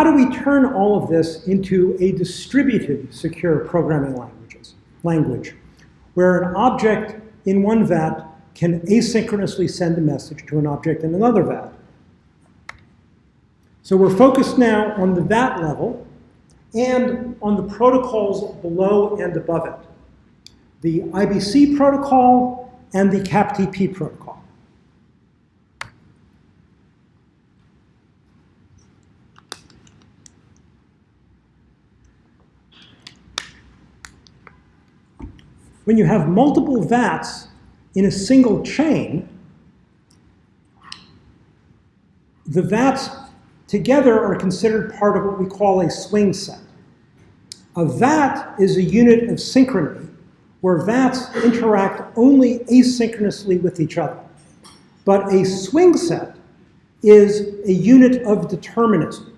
how do we turn all of this into a distributed secure programming languages, language, where an object in one VAT can asynchronously send a message to an object in another VAT? So we're focused now on the VAT level and on the protocols below and above it. The IBC protocol and the CAPTP protocol. When you have multiple VATs in a single chain, the VATs together are considered part of what we call a swing set. A VAT is a unit of synchrony where VATs interact only asynchronously with each other. But a swing set is a unit of determinism.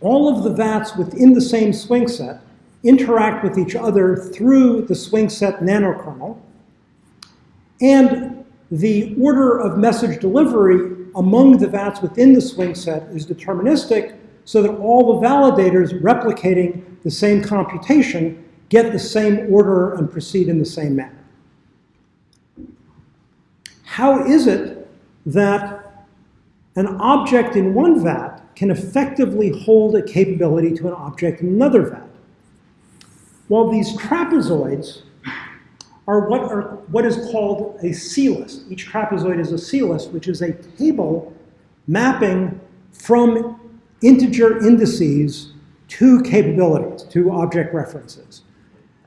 All of the VATs within the same swing set interact with each other through the swing set nanokernel. And the order of message delivery among the VATs within the swing set is deterministic so that all the validators replicating the same computation get the same order and proceed in the same manner. How is it that an object in one VAT can effectively hold a capability to an object in another VAT? Well, these trapezoids are what, are what is called a C-list. Each trapezoid is a C-list, which is a table mapping from integer indices to capabilities, to object references.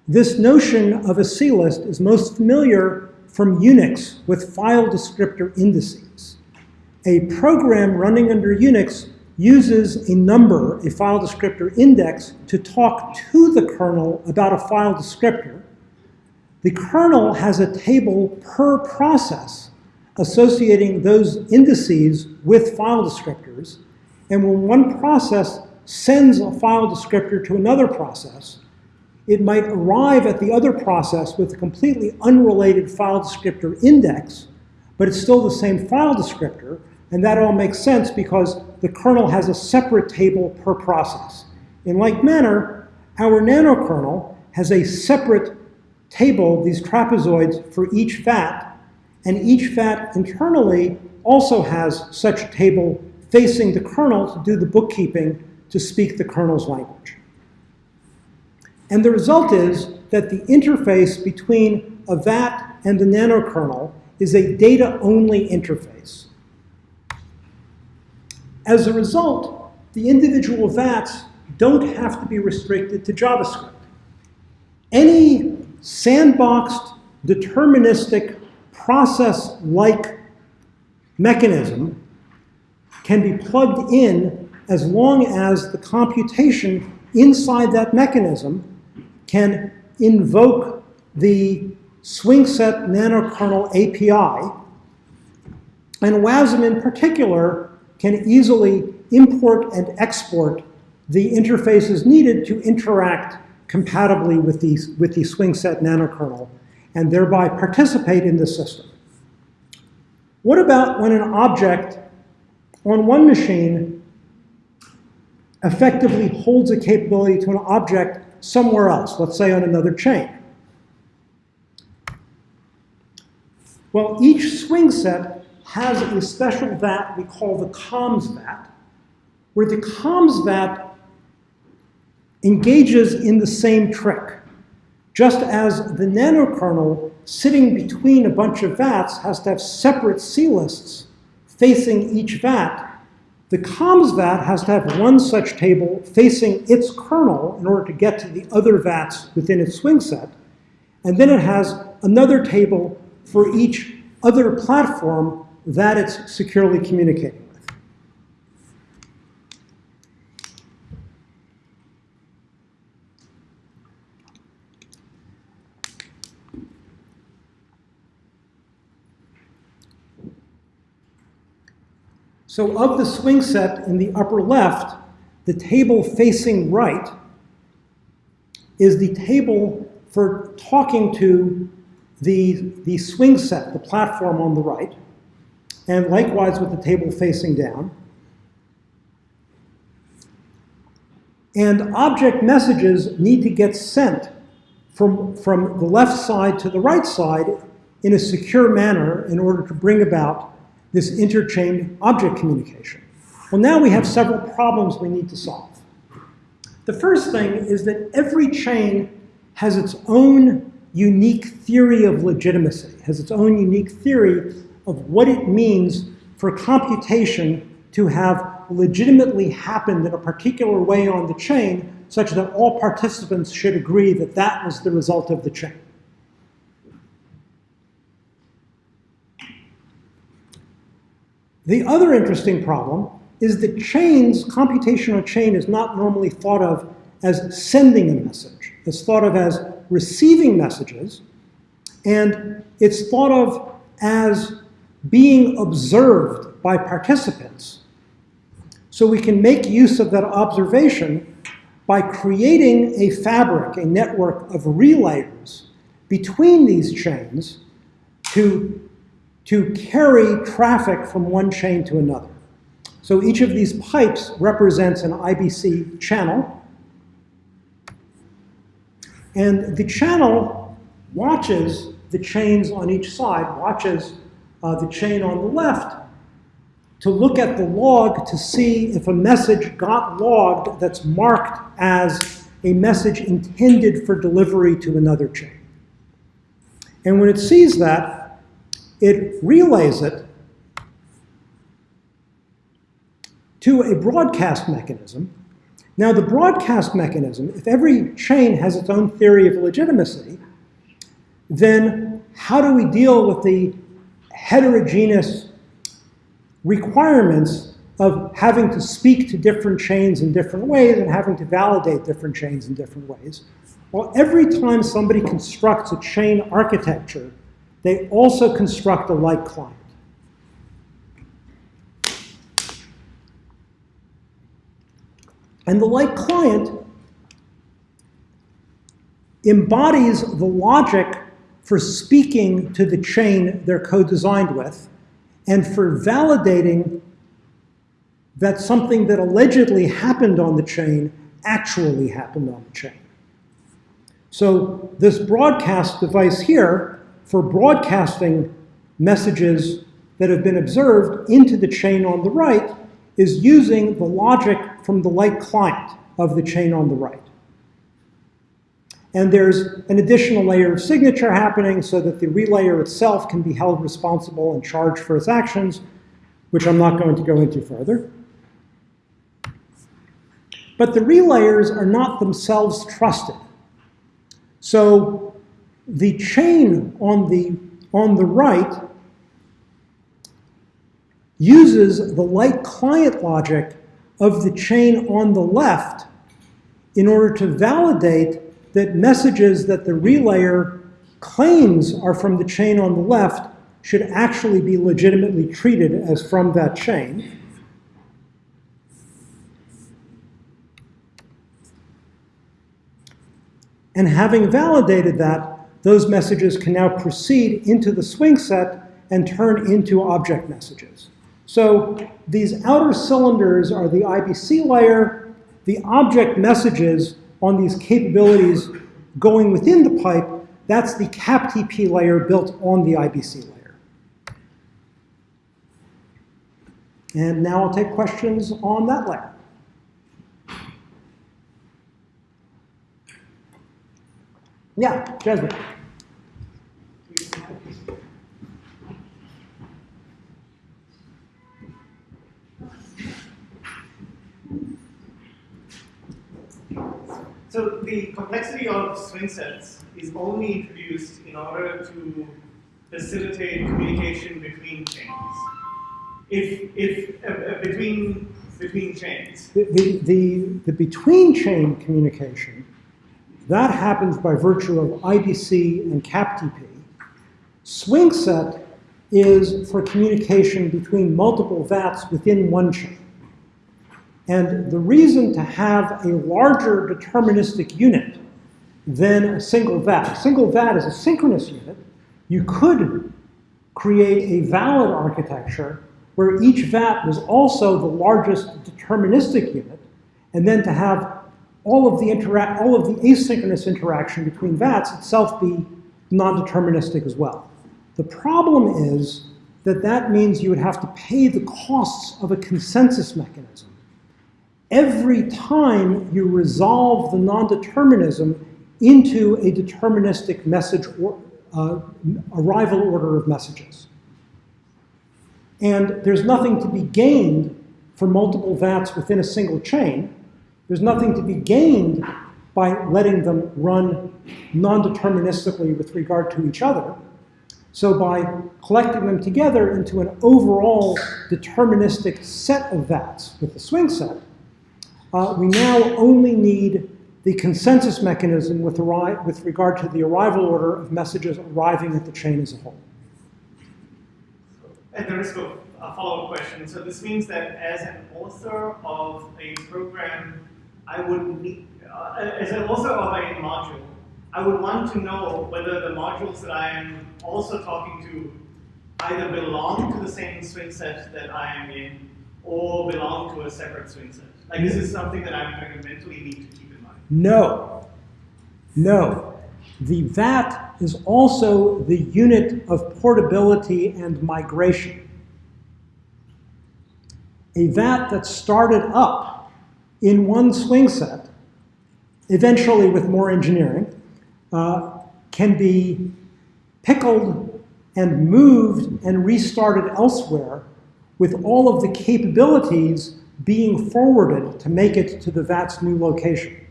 This notion of a C-list is most familiar from Unix with file descriptor indices. A program running under Unix uses a number, a file descriptor index, to talk to the kernel about a file descriptor. The kernel has a table per process associating those indices with file descriptors. And when one process sends a file descriptor to another process, it might arrive at the other process with a completely unrelated file descriptor index, but it's still the same file descriptor, and that all makes sense because the kernel has a separate table per process. In like manner, our nanokernel has a separate table, these trapezoids, for each VAT, and each VAT internally also has such a table facing the kernel to do the bookkeeping to speak the kernel's language. And the result is that the interface between a VAT and the nanokernel is a data-only interface. As a result, the individual VATs don't have to be restricted to JavaScript. Any sandboxed, deterministic, process-like mechanism can be plugged in as long as the computation inside that mechanism can invoke the swing set nanokernel API. And WASM in particular can easily import and export the interfaces needed to interact compatibly with the, with the swing set nanokernel and thereby participate in the system. What about when an object on one machine effectively holds a capability to an object somewhere else, let's say on another chain. Well, each swing set has a special VAT we call the comms VAT, where the comms VAT engages in the same trick. Just as the nanokernel sitting between a bunch of VATs has to have separate C-lists facing each VAT, the comms VAT has to have one such table facing its kernel in order to get to the other VATs within its swing set. And then it has another table for each other platform that it's securely communicating. With. So of the swing set in the upper left, the table facing right is the table for talking to the, the swing set, the platform on the right, and likewise with the table facing down. And object messages need to get sent from, from the left side to the right side in a secure manner in order to bring about this interchain object communication. Well, now we have several problems we need to solve. The first thing is that every chain has its own unique theory of legitimacy, has its own unique theory of what it means for computation to have legitimately happened in a particular way on the chain such that all participants should agree that that was the result of the chain. The other interesting problem is that chains, computational chain is not normally thought of as sending a message. It's thought of as receiving messages, and it's thought of as being observed by participants. So we can make use of that observation by creating a fabric, a network of relayers between these chains to, to carry traffic from one chain to another. So each of these pipes represents an IBC channel. And the channel watches the chains on each side, watches uh, the chain on the left to look at the log to see if a message got logged that's marked as a message intended for delivery to another chain. And when it sees that, it relays it to a broadcast mechanism. Now, the broadcast mechanism, if every chain has its own theory of legitimacy, then how do we deal with the heterogeneous requirements of having to speak to different chains in different ways and having to validate different chains in different ways. Well, every time somebody constructs a chain architecture, they also construct a light client. And the light client embodies the logic for speaking to the chain they're co-designed with and for validating that something that allegedly happened on the chain actually happened on the chain. So this broadcast device here, for broadcasting messages that have been observed into the chain on the right, is using the logic from the light client of the chain on the right. And there's an additional layer of signature happening so that the relayer itself can be held responsible and charged for its actions, which I'm not going to go into further. But the relayers are not themselves trusted. So the chain on the, on the right uses the light client logic of the chain on the left in order to validate that messages that the relayer claims are from the chain on the left should actually be legitimately treated as from that chain. And having validated that, those messages can now proceed into the swing set and turn into object messages. So these outer cylinders are the IBC layer. The object messages on these capabilities going within the pipe, that's the CAPTP layer built on the IBC layer. And now I'll take questions on that layer. Yeah, Jasmine. So the complexity of swing sets is only introduced in order to facilitate communication between chains. If, if uh, uh, between, between chains. The, the, the, the between chain communication, that happens by virtue of IBC and CAPTP. Swing set is for communication between multiple VATs within one chain. And the reason to have a larger deterministic unit than a single VAT, a single VAT is a synchronous unit, you could create a valid architecture where each VAT was also the largest deterministic unit, and then to have all of the interact, all of the asynchronous interaction between VATs itself be non-deterministic as well. The problem is that that means you would have to pay the costs of a consensus mechanism. Every time you resolve the non-determinism into a deterministic message or, uh, arrival order of messages. And there's nothing to be gained for multiple VATs within a single chain. There's nothing to be gained by letting them run non-deterministically with regard to each other. So by collecting them together into an overall deterministic set of VATs with the swing set, uh, we now only need the consensus mechanism with, with regard to the arrival order of messages arriving at the chain as a whole. At the risk of a follow-up question, so this means that as an author of a program, I would need, uh, as an author of a module, I would want to know whether the modules that I am also talking to either belong to the same swing set that I am in or belong to a separate swing set. Like this is something that I'm going to mentally need to keep in mind. No. No. The VAT is also the unit of portability and migration. A VAT that started up in one swing set, eventually with more engineering, uh, can be pickled and moved and restarted elsewhere with all of the capabilities being forwarded to make it to the VAT's new location.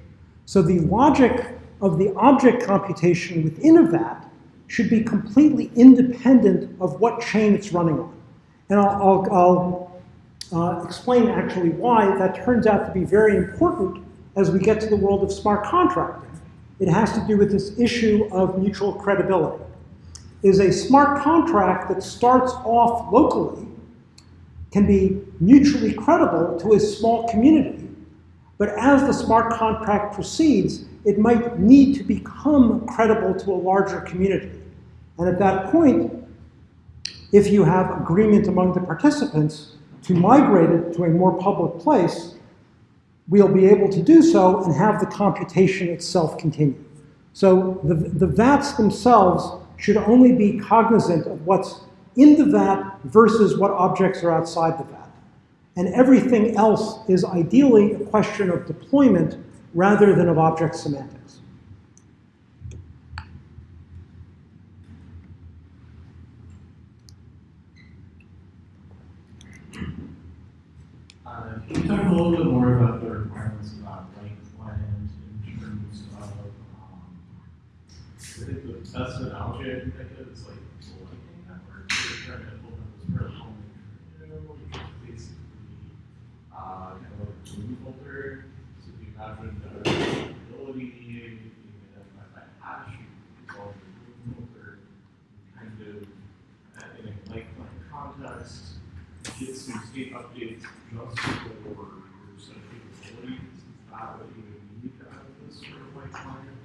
So the logic of the object computation within a VAT should be completely independent of what chain it's running on. And I'll, I'll, I'll uh, explain actually why that turns out to be very important as we get to the world of smart contracting. It has to do with this issue of mutual credibility. Is a smart contract that starts off locally can be mutually credible to a small community, but as the smart contract proceeds, it might need to become credible to a larger community. And at that point, if you have agreement among the participants to migrate it to a more public place, we'll be able to do so and have the computation itself continue. So the, the VATs themselves should only be cognizant of what's in the vat versus what objects are outside the vat. And everything else is ideally a question of deployment rather than of object semantics. Uh, can you talk a little bit more about the requirements about light blend in terms of, um, I think the best analogy I can think of is like uh, kind of like a bloom filter. So if you imagine the ability you can identify by hash, you resolve the bloom filter, kind of uh, in a like-like context, get some state updates just for your set of capabilities. Is that what you would need out of this sort of light client?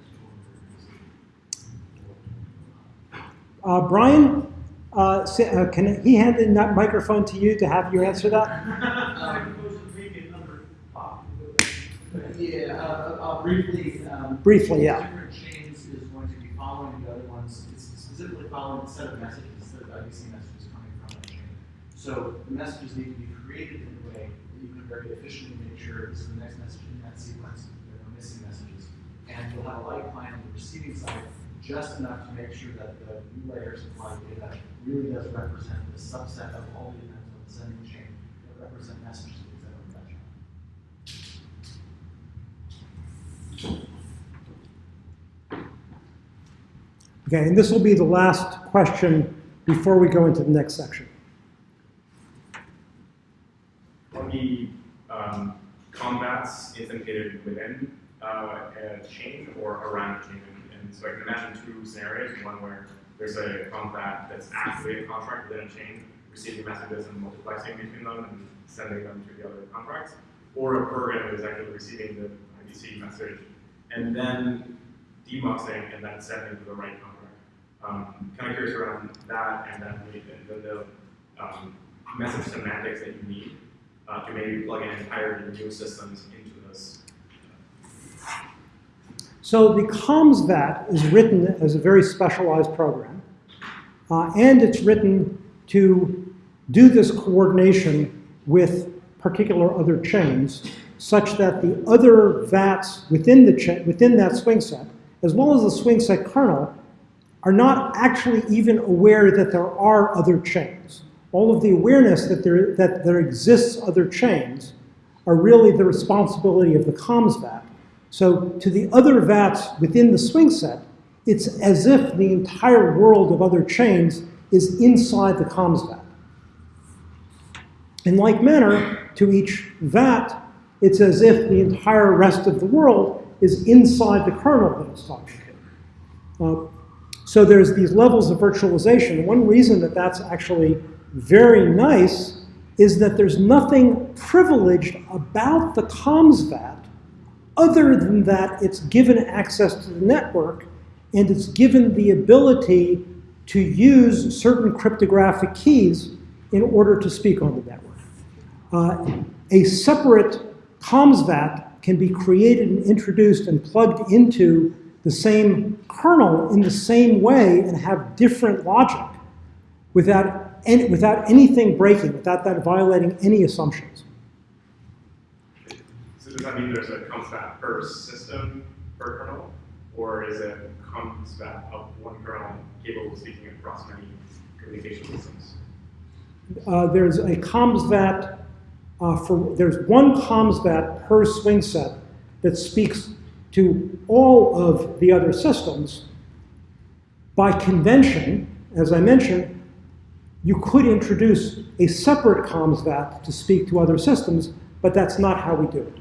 Uh, Brian, uh, uh, can he hand in that microphone to you to have you answer that? yeah, uh, I'll briefly. Um, briefly, yeah. Different chains is going to be following the other ones. It's specifically following a set of messages of IBC messages coming from that chain. So the messages need to be created in a way that you can very efficiently make sure this is the next message in that sequence. There are no missing messages, and you'll have a light client on the receiving side just enough to make sure that the new layer supply data really does represent the subset of all the events on the sending chain that represent messages that are that Okay, and this will be the last question before we go into the next section. Are the um, comms VATs authenticated within uh, a chain or around a chain? So I can imagine two scenarios, one where there's a contract that's actually a contract within a chain, receiving messages and multiplexing between them and sending them to the other contracts, or a program that is actually receiving the IBC message and then demuxing and then sending to the right contract. Um, kind of curious around that and then the, the um, message semantics that you need uh, to maybe plug in entirely new systems into this. So the comms VAT is written as a very specialized program, uh, and it's written to do this coordination with particular other chains, such that the other VATs within, the within that swing set, as well as the swing set kernel, are not actually even aware that there are other chains. All of the awareness that there, that there exists other chains are really the responsibility of the comms VAT. So to the other VATs within the swing set, it's as if the entire world of other chains is inside the comms VAT. In like manner, to each VAT, it's as if the entire rest of the world is inside the kernel that it's talking to. Uh, so there's these levels of virtualization. One reason that that's actually very nice is that there's nothing privileged about the comms VAT other than that it's given access to the network and it's given the ability to use certain cryptographic keys in order to speak on the network. Uh, a separate comms VAT can be created and introduced and plugged into the same kernel in the same way and have different logic without, any, without anything breaking, without that violating any assumptions. Does that mean there's a comes per system per kernel, or is it comes of one kernel capable of speaking across many communication systems? Uh, there's a comms VAT uh, for, there's one comms VAT per swing set that speaks to all of the other systems. By convention, as I mentioned, you could introduce a separate comms VAT to speak to other systems, but that's not how we do it.